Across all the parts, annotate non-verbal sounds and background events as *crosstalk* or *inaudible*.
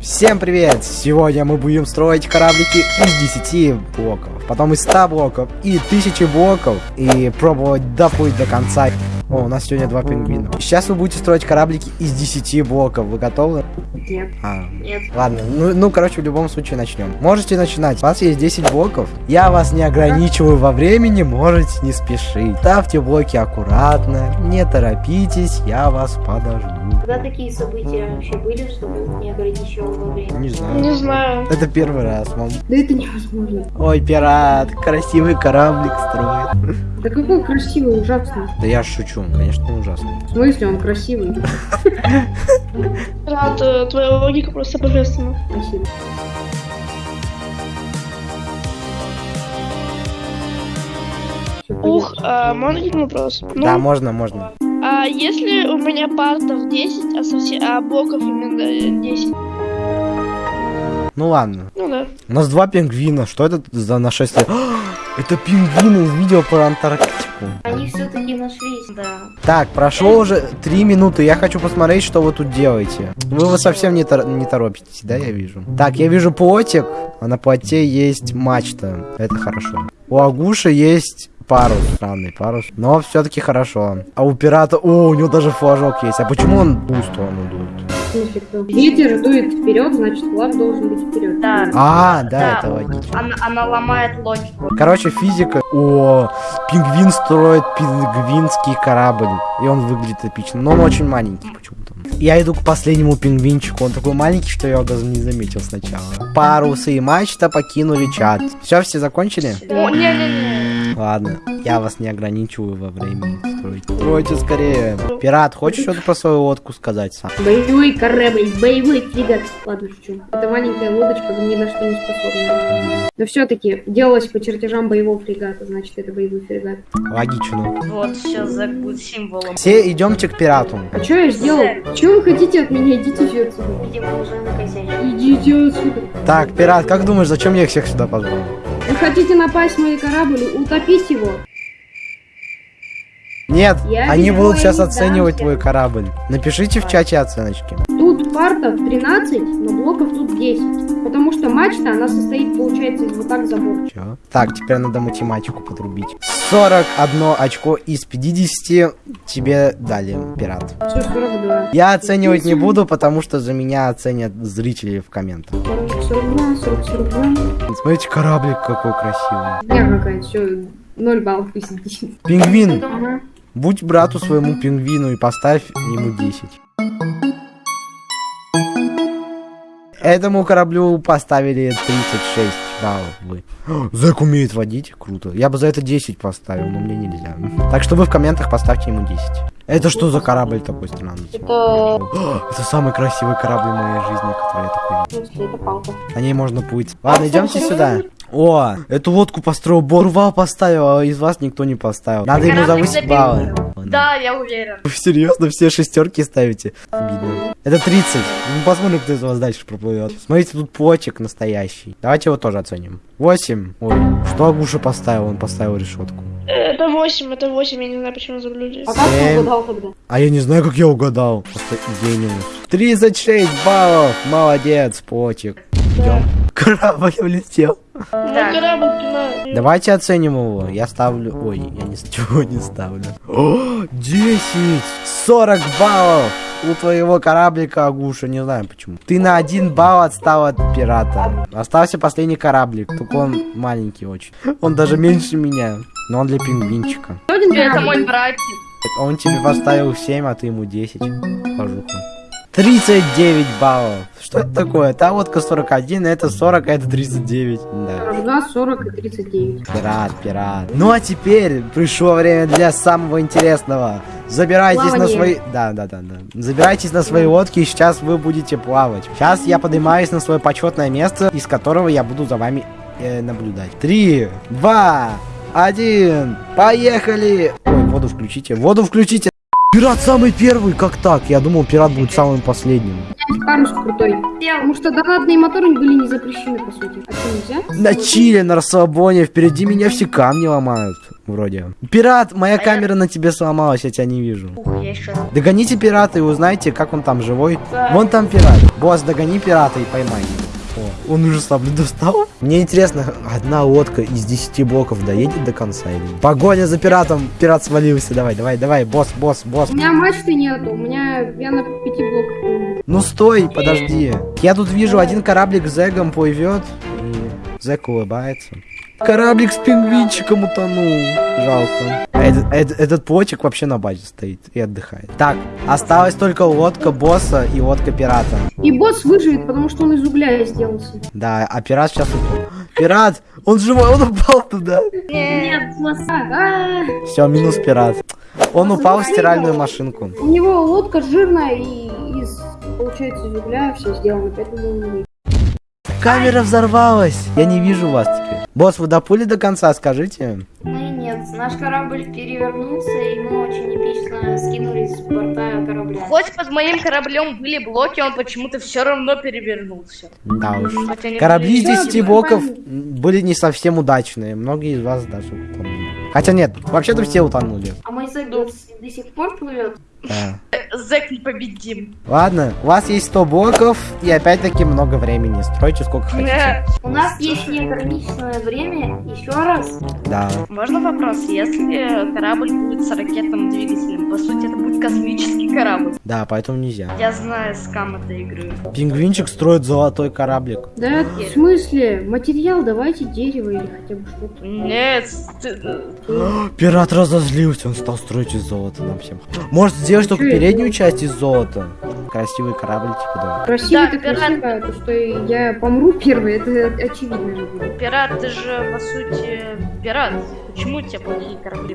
Всем привет! Сегодня мы будем строить кораблики из 10 блоков, потом из 100 блоков и 1000 блоков и пробовать доплыть до конца. О, у нас сегодня два пингвина. Сейчас вы будете строить кораблики из 10 блоков. Вы готовы? Нет. А, Нет. ладно. Ну, ну, короче, в любом случае начнем. Можете начинать. У вас есть 10 блоков. Я вас не ограничиваю во времени, можете не спешить. Ставьте блоки аккуратно, не торопитесь, я вас подожду. Когда такие события вообще были, чтобы не ограничивал во времени? Не знаю. Не знаю. Это первый раз, мам. Да это невозможно. Ой, пират, красивый кораблик строит. Да какой красивый, ужасный. Да я шучу, конечно, он ужасный. В смысле он красивый? Рад, э, твоя логика просто божественна. Спасибо. Ух, а, можно один вопрос? Ну, Да, можно, можно. а если у меня партов 10, а, совсем, а блоков именно э, 10? Ну ладно. Ну да. У нас два пингвина. Что это за нашествие? Это пингвины из видео про Антарктику. Они все-таки нашлись, да. Так, прошло уже три минуты. Я хочу посмотреть, что вы тут делаете. Вы, вы совсем не, тор- не торопитесь, да, я вижу. Так, я вижу плотик, а на плоте есть мачта. Это хорошо. У Агуши есть парус, странный парус. Но все-таки хорошо. А у пирата... О, у него даже флажок есть. А почему он в ту сторону дует? В смысле, кто? Ветер дует вперед, значит флаг должен быть вперед. Да. А, да, Да. это логично. Она, она ломает логику. Короче, физика. О, пингвин строит пингвинский корабль. И он выглядит эпично. Но он очень маленький почему-то. Я иду к последнему пингвинчику. Он такой маленький, что я его даже не заметил сначала. Парусы и мачта покинули чат. Все, все закончили? О, не-не-не. Ладно, я вас не ограничиваю во времени строить. Стройте скорее. Пират, хочешь что-то про свою лодку сказать сам? Боевой корабль, боевой фрегат. Ладно, шучу. Это маленькая лодочка, ни на что не способна. Но все-таки делалось по чертежам боевого фрегата, значит это боевой фрегат. Логично. Вот, сейчас будет символом. Все идемте к пирату. А что я сделал? Что вы хотите от меня? Идите все отсюда. Видимо, уже. Идите отсюда. Так, пират, как думаешь, зачем я их всех сюда позвал? Вы хотите напасть на мой корабль, утопить его? Нет, Я они будут сейчас оценивать твой корабль. Напишите в чате оценочки. Тут партов 13, но блоков тут 10. Потому что мачта, она состоит, получается, из вот так забора. Чё? Так, теперь надо математику подрубить. 41 очко из 50 тебе дали, пират. Все, 42. Я оценивать не буду, потому что за меня оценят зрители в комментах. 42, 40, 42. Смотрите, кораблик какой красивый. Я какая-то, все, 0 баллов из 10. Пингвин, будь брату своему пингвину и поставь ему 10. Этому кораблю поставили 36 баллов. *gasps* Зэк умеет водить, круто. Я бы за это 10 поставил, но мне нельзя. *laughs* Так что вы в комментах поставьте ему 10. Это что за корабль такой странный? Это... *gasps* Это самый красивый корабль в моей жизни, который я такой видел. Это палка. На ней можно плыть. Ладно, идемте сюда. О, эту лодку построил, Борвал поставил, а из вас никто не поставил. Надо ему завысить за баллы. Да, я уверен. Вы серьезно все шестерки ставите? Обидно. Это 30. Ну, посмотрим, кто из вас дальше проплывет. Смотрите, тут плотик настоящий. Давайте его тоже оценим. 8. Ой, что Агуша поставил? Он поставил решетку. Это 8, это 8, я не знаю, почему забыли. А как ты Семь. угадал тогда? А я не знаю, как я угадал. Просто гениус. 36 баллов. Молодец, плотик. Идем. Корабль улетел. Ну, корабль. Давайте оценим его. Я ставлю... Ой, я ничего *laughs* не ставлю. О, 10! 40 баллов! У твоего кораблика, Агуша, не знаю почему. Ты на один балл отстал от пирата. Остался последний кораблик, только он маленький очень. Он даже меньше меня. Но он для пингвинчика. Это мой братик. Он тебе поставил 7, а ты ему 10. Пожуха. 39 баллов. Что это такое? Та лодка 41, это 40, а это 39. Да. 42, 40 и 39. Пират, пират. Ну а теперь пришло время для самого интересного. Забирайтесь на Плавание. свои... Да, да, да, да. Забирайтесь на свои лодки, и сейчас вы будете плавать. Сейчас я поднимаюсь на свое почетное место, из которого я буду за вами э, наблюдать. Три, два, один, поехали! Ой, воду включите, воду включите! Пират самый первый, как так? Я думал, пират будет самым последним. Парус крутой. Потому что донатные моторы были не запрещены, по сути. А что, нельзя? На чиле, на расслабоне, впереди меня все камни ломают. вроде. Пират, моя А я- камера на тебе сломалась, я тебя не вижу. Ух, я еще... Догоните пирата и узнайте, как он там живой. Да. Вон там пират. Босс, догони пирата и поймай он уже сам достал. Мне интересно, одна лодка из 10 блоков доедет до конца или нет? Погоня за пиратом. Пират свалился. Давай, давай, давай. Босс, босс, босс. У меня мачты нету, у меня я на пяти блоках. плыву. Ну стой, подожди. Я тут вижу, один кораблик с Зэгом плывет. И Зэг улыбается. Кораблик с пингвинчиком утонул. Жалко. А Этот, этот- этот плотик вообще на базе стоит и отдыхает. Так, осталась только лодка босса и лодка пирата. И босс выживет, потому что он из угля сделался. Да, а пират сейчас упал. Пират! Он живой, он упал туда. Нет. А, Все, минус пират. Он упал в стиральную машинку. У него лодка жирная и из, получается, из угля все сделано, поэтому он умеет. Камера взорвалась. Я не вижу вас теперь. Босс, вы доплыли до конца, скажите? Ну и нет, наш корабль перевернулся, и мы очень эпично скинулись с борта корабля. Хоть под моим кораблем были блоки, он почему-то все равно перевернулся. Да уж. Корабли из были- 10 блоков были не совсем удачные. Многие из вас даже утонули. Хотя нет, вообще-то все утонули. А мой до, до сих пор плывет. Да. Зэк непобедим. Ладно, у вас есть 100 блоков и опять-таки много времени. Стройте сколько хотите. Э, У нас есть неограниченное время. Еще раз. Да. Можно вопрос? Если корабль будет с ракетным двигателем, по сути, это будет космический корабль. Да, поэтому нельзя. Я знаю скам этой игры. Пингвинчик строит золотой кораблик. Да, в смысле? Материал давайте дерево или хотя бы что-то. Нет, Пират разозлился, он стал строить из золота нам всем. Может сделать только Чё это? переднюю часть из золота? Красивый корабль, типа да. Красиво Да, пират- красиво, то что я помру первый, это очевидно пират, ты же, по сути, пират. Почему у тебя плохие корабли?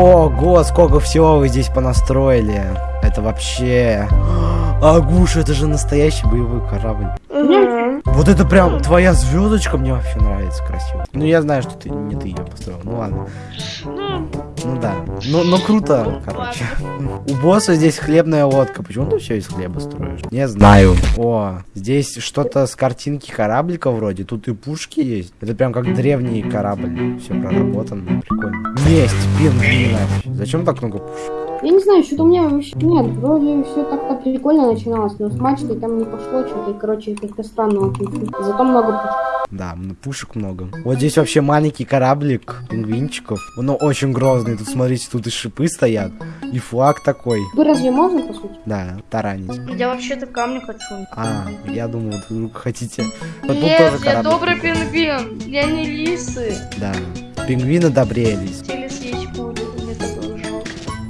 Ого, сколько всего вы здесь понастроили. Это вообще... Агуш, это же настоящий боевой корабль. Вот это прям твоя звездочка мне вообще нравится красиво. Ну я знаю, что ты не ты ее построил. Ну ладно. Ну, да. Ну, ну круто, короче. У босса здесь хлебная лодка. Почему ты все из хлеба строишь? Не знаю. О, здесь что-то с картинки кораблика вроде. Тут и пушки есть. Это прям как древний корабль. Все проработано. Прикольно. Месть пингвина. Зачем так много пушек? Я не знаю, что-то у меня вообще нет, вроде все так-то прикольно начиналось, но с мачтой там не пошло что-то, и, короче, как-то странно очень. Зато много пушек. Да, пушек много. Вот здесь вообще маленький кораблик пингвинчиков. Он очень грозный. Тут, смотрите, тут и шипы стоят. И флаг такой. Вы разве можно, по сути? Да, таранить. Я вообще-то камни хочу. А, я думал, вы вдруг хотите. Вот Нет, тоже я добрый пингвин. Я не лисы. Да. Пингвины добрее лис. Хотели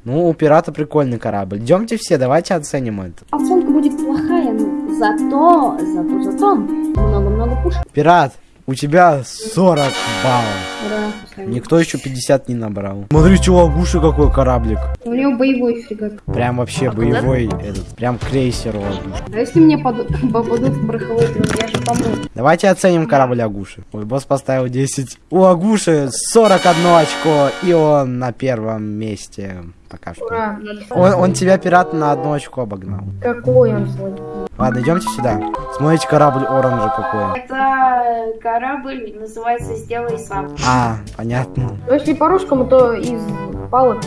Ну, у пирата прикольный корабль. Идемте все, давайте оценим это. Оценка будет плохая, но зато, зато, зато много-много пушек. Пират, у тебя 40 баллов. Ура. Никто еще 50 не набрал. Смотри, что Агуша какой кораблик. У него боевой фрегат. Прям вообще А куда боевой этот. Прям крейсер у Агуши. А если мне *laughs* попадут в пороховой трюм, я же помру. Давайте оценим корабль Агуши. Ой, босс поставил 10. У Агуши 41 очко, и он на первом месте пока что. Ура. Он, он тебя, пират, на одно очко обогнал. Какой он злой. Ладно, идемте сюда. Смотрите, корабль оранжа какой. Это корабль называется «Сделай сам». А, понятно. Но если по-русскому, то из палок.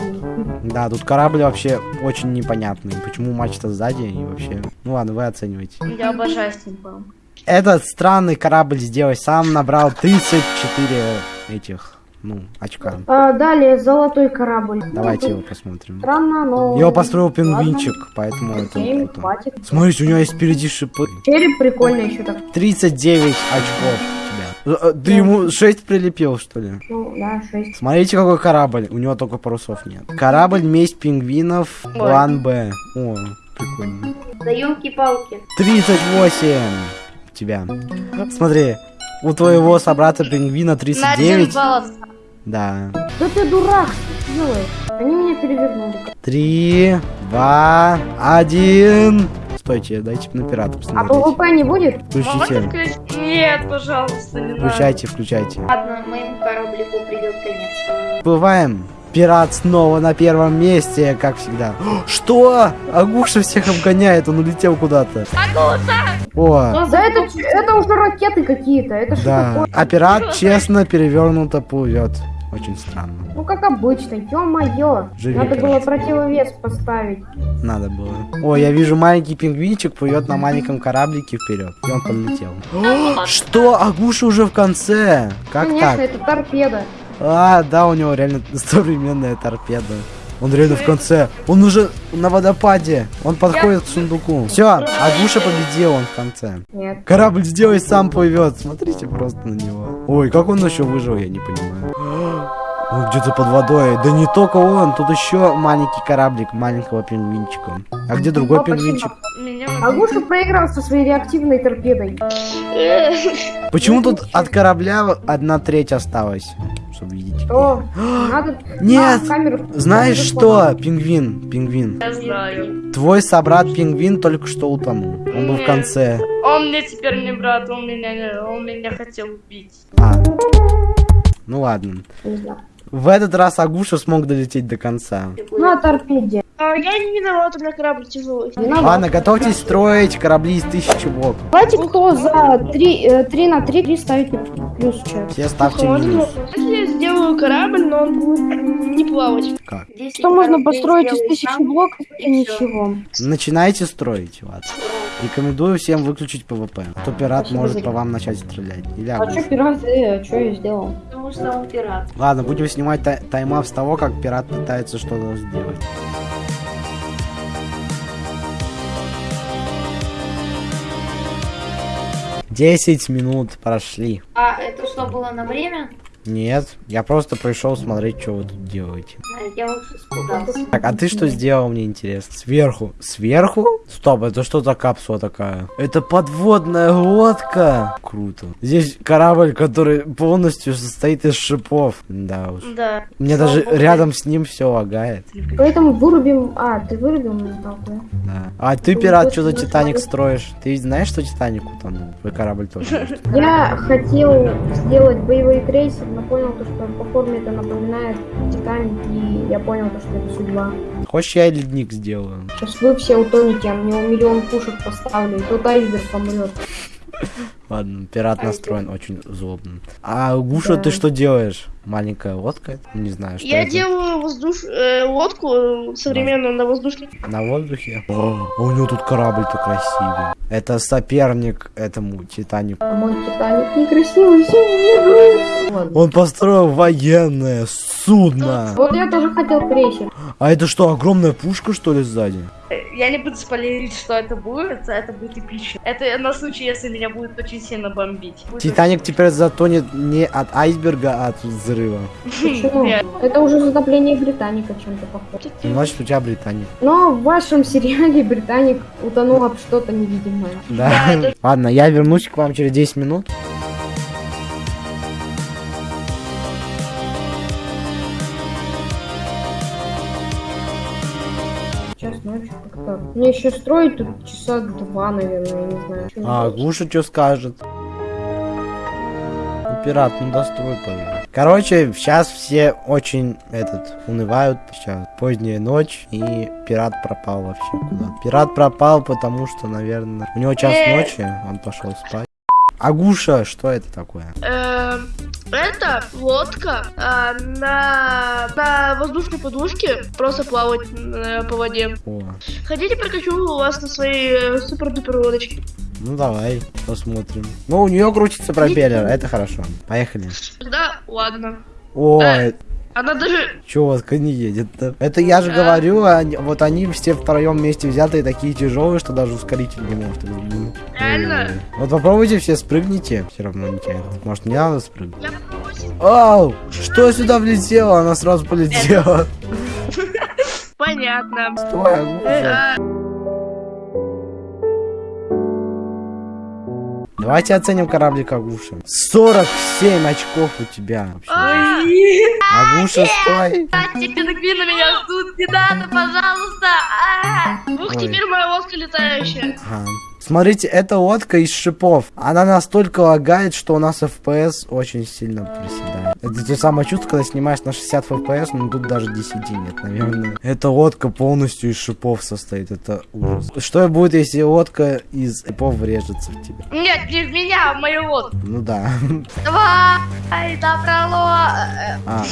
Да, тут корабль вообще очень непонятный. Почему мачта сзади и вообще... Ну ладно, вы оцениваете. Я обожаю стимпанк. Этот странный корабль сделай сам набрал 34 этих, ну, очка. А, далее золотой корабль. Давайте его посмотрим. Странно, но... Его построил пингвинчик, поэтому это Окей, круто. хватит. Смотрите, у него есть впереди шипы. Череп прикольный еще так. 39 очков у тебя. Э, Ты ему 6 прилепил, что ли? Ну, да, 6. Смотрите, какой корабль. У него только парусов нет. Корабль месть пингвинов. План Б. О, прикольно. Да елки-палки. 38 у тебя. Смотри, у твоего собрата пингвина На один 39. балл. Да. Да ты дурак, что ты делаешь? Они меня перевернули. 3, 2, 1. Стойте, дайте на пирата А посмотреть. ПВП не будет? Включите. Нет, пожалуйста, не надо. Включайте, включайте. Ладно, моему кораблику придет конец. Плываем. Пират снова на первом месте, как всегда. *gasps* Что? Агуша всех обгоняет, он улетел куда-то. О, Да это, это уже ракеты какие-то, это что да. такое? А пират честно перевернуто плывет. Очень странно. Ну как обычно, ё-моё. Надо было короче. противовес поставить. Надо было. О, я вижу маленький пингвинчик плывет на маленьком кораблике вперед. И он полетел. *gasps* Что? Агуша уже в конце? Как Конечно, так? это торпеда. А, да, у него реально *laughs* современная торпеда. Он реально в конце. Он уже на водопаде. Он подходит к сундуку. Все, Агуша победил, он в конце. Нет. Корабль сделай сам плывет. Смотрите просто на него. Ой, как он еще выжил, я не понимаю. *gasps* Он где-то под водой. Да не только он, тут еще маленький кораблик маленького пингвинчика. А где другой О, пингвинчик? Агуша проиграл со своей реактивной торпедой. *laughs* Почему тут от корабля одна треть осталась? Чтобы видеть. О, надо... Нет! Камеру... Знаешь что, пингвин, пингвин, Я знаю. твой собрат пингвин только что утонул. Он был в конце. Он мне теперь не брат, он меня, не- он меня хотел убить. А. Ну ладно. Не знаю. В этот раз Агуша смог долететь до конца. На торпеде. а я не виноват, у меня корабль тяжелый. Ладно, готовьтесь строить корабли из тысячи блоков. Давайте кто за 3, 3 на 3, 3 ставить плюс чат. Все ставьте Можно? минус. Если я сделаю корабль, но он будет не плавать. Как? Что можно построить из тысячи блоков и ничего. Начинайте строить, ладно. Рекомендую всем выключить ПВП. А то пират Спасибо может за- по вам начать стрелять. Или А что пираты, а что я сделал? Потому что он пират. Ладно, будем снимать тай- timelapse с того, как пират пытается что-то сделать. Десять минут прошли. А это что было на время? Нет, я просто пришел смотреть, что вы тут делаете. Я уже испугался. Так, а ты что сделал, мне интересно? Сверху. Сверху? Стоп, это что за капсула такая? Это подводная лодка. Круто. Здесь корабль, который полностью состоит из шипов. Да уж. Да. Меня даже рядом с ним все лагает. Поэтому вырубим... А, ты вырубил ментал, да? Да. А ты, пират, что за Титаник строишь? Ты знаешь, что Титаник утонул? Твой корабль тоже. Я хотел сделать боевой крейсер, но понял, то, что по форме это напоминает Титаник, и я понял, то, что это судьба. Хочешь, я ледник сделаю? Сейчас вы все утонете, а мне миллион пушек поставлю, и тот айсберг помрет. Ладно, пират настроен очень злобно. А Гуша, ты что делаешь? Маленькая лодка? Не знаю, что Я это. делаю воздуш... э, лодку э, современную на воздушке. На воздухе? О, а у него тут корабль-то красивый. Это соперник этому Титанику. А мой Титаник некрасивый, все. Ладно. Он построил военное судно. Вот я тоже хотел крейсер. А это что, огромная пушка, что ли, сзади? Э, Я не буду спойлерить, что это будет, а это будет эпично. Это на случай, если меня будет очень сильно бомбить. Будет Титаник теперь затонет не от айсберга, а от взрыва. Почему? Это уже затопление Британика чем-то похоже. Значит, у тебя Британия. Но в вашем сериале Британик утонул об что-то невидимое. Да. *laughs* Ладно, я вернусь к вам через 10 минут. Сейчас ночью как-то. Мне еще строить тут часа два, наверное, я не знаю. А? Гуша что скажет? Пират, ну дострой, пожалуйста. Короче, сейчас все очень, этот, унывают. Сейчас поздняя ночь, и пират пропал вообще куда. Пират пропал, потому что, наверное, у него час Э. ночи, он пошел спать. А Гуша, что это такое? Эм, Это лодка а, на, на воздушной подушке, просто плавать э, по воде. О, Хотите, прокачу вас на своей э, супер-дупер лодочке? Ну давай, посмотрим. Ну, у нее крутится пропеллер, это хорошо. Поехали. Тогда ладно. Ой, Она даже... Лодка не едет-то? Это я же А. говорю, они- вот они все втроем вместе взятые такие тяжелые, что даже ускоритель не может. Реально? Ой. Вот попробуйте все спрыгните, все равно не тянет. Может мне надо спрыгнуть? Я. Ау! Что сюда влетело? Она сразу полетела. *laughs* Понятно. Стой, Давайте оценим кораблик Агуша. 47 очков у тебя вообще. Агуша, стой! Братья, пингвины меня ждут, не надо, пожалуйста! А! Ух, теперь моя лодка летающая. Смотрите, это лодка из шипов. Она настолько лагает, что у нас FPS очень сильно приседает. Это те самое чувство, когда снимаешь на 60 FPS, но тут даже 10 нет, наверное. Эта лодка полностью из шипов состоит, это ужас. Что будет, если лодка из шипов врежется в тебя? Нет, не в меня, а в мою лодку. Ну да. Давай, добрало. А,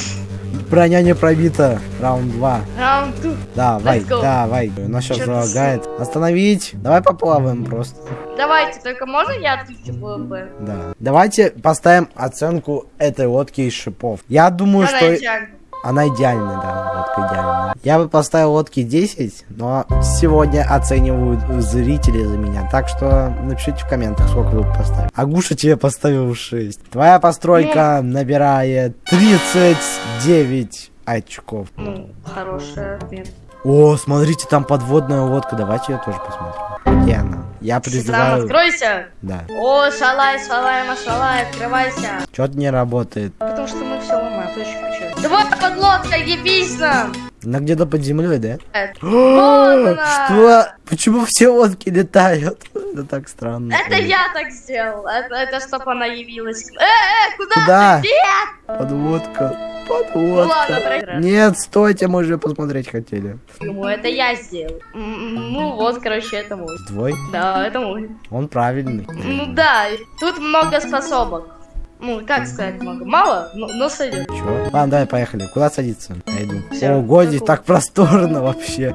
броня не пробита. Раунд 2. Раунд ту. Давай, Let's go. давай. У нас сейчас залагает. Остановить. Давай поплаваем просто. Давайте, только можно я отключу ББ? Да. Давайте поставим оценку этой лодки из шипов. Я думаю, Она что идеальна. она идеальная, да, лодка идеальная. Я бы поставил лодки 10, но сегодня оценивают зрители за меня. Так что напишите в комментах, сколько вы поставили. Агуша тебе поставил 6. Твоя постройка набирает 39 очков. Ну, хорошая отмена. О, смотрите, там подводная лодка. Давайте ее тоже посмотрим. Где она? Я Сам призываю... откройся. Да. О, шалай, шалай, машалай, открывайся. Что-то не работает. Потому что мы все Давай, подлодка, ебись нам. Она где-то под землей, да? *gasps* Вот. Что? Почему все лодки летают? *laughs* Это так странно. Это я так сделал. Это, это чтобы она явилась. Э, э, куда? Куда? Нет! Подводка. Ну проиграли. Нет, стойте, мы же посмотреть хотели. Ему это я сделал. Ну вот, короче, это мой. Твой? Да, это мой. Он правильный. Ну да, тут много способок. Ну, как сказать много? Мало, но, но сойдет. Чего? Ладно, давай, поехали. Куда садиться? Я иду. Всё, Ого, здесь так просторно вообще.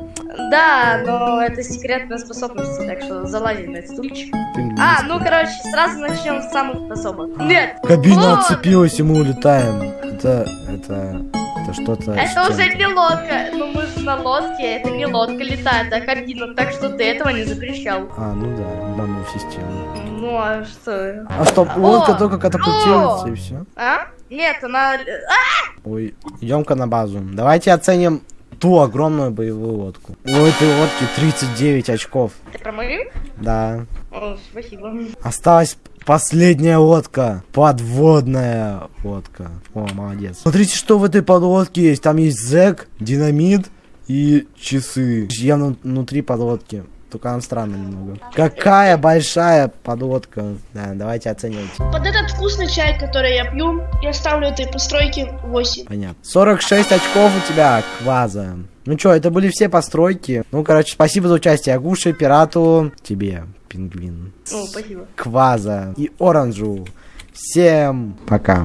Да, но это секретная способность, так что залазим на этот стульчик. А, ну короче, сразу начнем с самых способок. Нет, Кабина вот. отцепилась, и мы улетаем. Это, это, это что-то... это уже не лодка. Ну мы же на лодке, это не лодка летает, а кабина, так что ты этого не запрещал. А, ну да, обманул систему. Ну а что? А стоп, лодка О, только катапультируется и все. А? Нет, она... А! Ой, идем-ка на базу. Давайте оценим ту огромную боевую лодку. У этой лодки 39 очков. Ты про мою? Да. О, спасибо. Осталась последняя лодка. Подводная лодка. О, молодец. Смотрите, что в этой подлодке есть. Там есть зэк, динамит и часы. Явно внутри подлодки. Только она странная немного. Какая большая подлодка. Да, давайте оценивать. Под этот вкусный чай, который я пью, я ставлю этой постройке 8. Понятно. 46 очков у тебя, Кваза. Ну чё, это были все постройки. Ну, короче, спасибо за участие Агуше, Пирату, тебе, Пингвин, О, спасибо. Кваза и Оранжу. Всем пока.